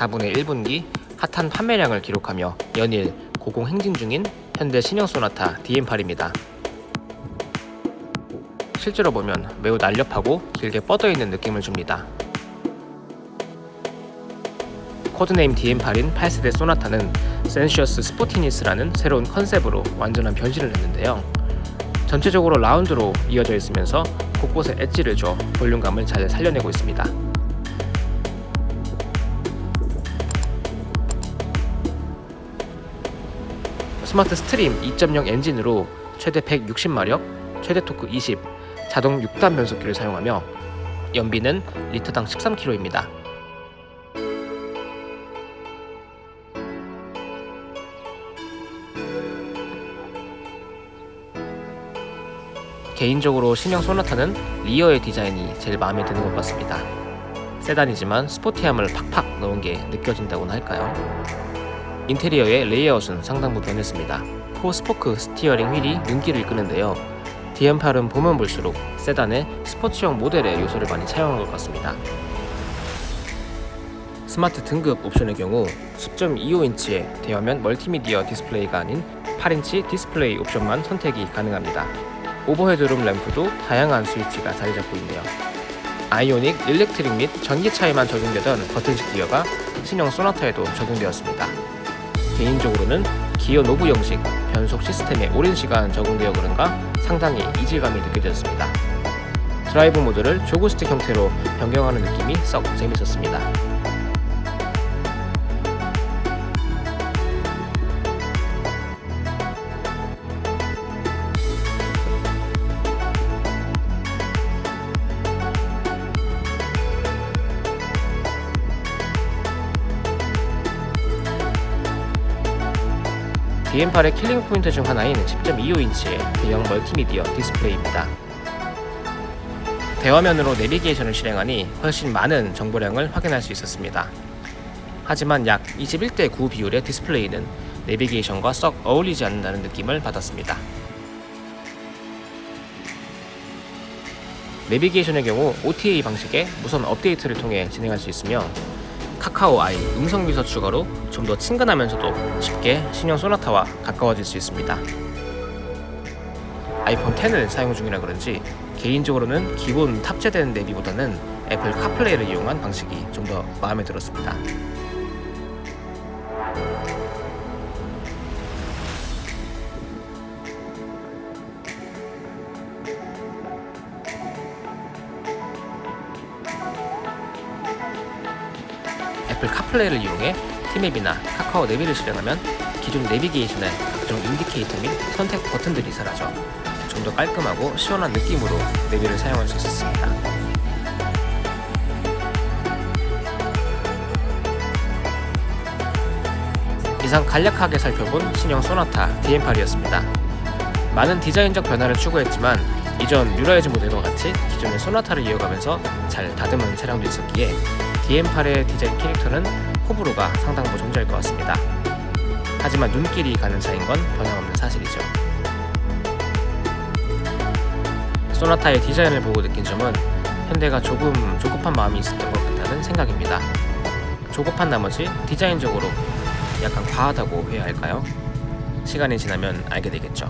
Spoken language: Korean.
4분의 1분기 핫한 판매량을 기록하며 연일 고공 행진 중인 현대 신형 소나타 DN8입니다. 실제로 보면 매우 날렵하고 길게 뻗어있는 느낌을 줍니다. 코드네임 DN8인 8세대 소나타는 Sensuous Sportiness라는 새로운 컨셉으로 완전한 변신을 했는데요. 전체적으로 라운드로 이어져 있으면서 곳곳에 엣지를 줘 볼륨감을 잘 살려내고 있습니다. 스마트 스트림 2.0 엔진으로 최대 160마력, 최대 토크 20, 자동 6단 변속기를 사용하며 연비는 리터당 13km입니다. 개인적으로 신형 소나타는 rear의 디자인이 제일 마음에 드는 것 같습니다. 세단이지만 sporty함을 팍팍 넣은 게 느껴진다고나 할까요? 인테리어의 레이아웃은 상당부 변했습니다. four-spoke steering wheel이 눈길을 끄는데요. DN8은 보면 볼수록 세단의 스포츠형 모델의 요소를 많이 차용한 것 같습니다. 스마트 등급 옵션의 경우 10.25인치의 대화면 멀티미디어 디스플레이가 아닌 8인치 디스플레이 옵션만 선택이 가능합니다. overhead room lamp도 다양한 스위치가 자리 잡고 있네요. 아이오닉, 일렉트릭 및 전기차에만 적용되던 버튼식 기어가 신형 소나타에도 적용되었습니다. 개인적으로는 기어 knob 형식 변속 시스템에 오랜 시간 적응되어 그런가 상당히 이질감이 느껴졌습니다. 드라이브 모드를 jog stick 형태로 변경하는 느낌이 썩 재밌었습니다. DN8의 killing point 중 하나인 10.25인치의 대형 멀티미디어 디스플레이입니다. 대화면으로 내비게이션을 실행하니 훨씬 많은 정보량을 확인할 수 있었습니다. 하지만 약 21대 9 비율의 디스플레이는 내비게이션과 썩 어울리지 않는다는 느낌을 받았습니다. 내비게이션의 경우 OTA 방식의 무선 업데이트를 통해 진행할 수 있으며 카카오 아이 음성 비서 추가로 좀 더 친근하면서도 쉽게 신형 소나타와 가까워질 수 있습니다. 아이폰 10을 사용 중이라 그런지 개인적으로는 기본 탑재된 내비보다는 애플 카플레이를 이용한 방식이 좀 더 마음에 들었습니다. 애플 카플레이를 이용해 티맵이나 카카오 내비를 실행하면 기존 내비게이션의 각종 인디케이터 및 선택 버튼들이 사라져 좀 더 깔끔하고 시원한 느낌으로 내비를 사용할 수 있었습니다. 이상 간략하게 살펴본 신형 쏘나타 DN8이었습니다. 많은 디자인적 변화를 추구했지만 이전 뉴라이즈 모델과 같이 기존의 쏘나타를 이어가면서 잘 다듬은 차량도 있었기에 DM8의 디자인 캐릭터는 호불호가 상당 부 존재할 것 같습니다. 하지만 눈길이 가는 차인 건 변함없는 사실이죠. 소나타의 디자인을 보고 느낀 점은 현대가 조금 조급한 마음이 있었던 것 같다는 생각입니다. 조급한 나머지 디자인적으로 약간 과하다고 해야 할까요? 시간이 지나면 알게 되겠죠.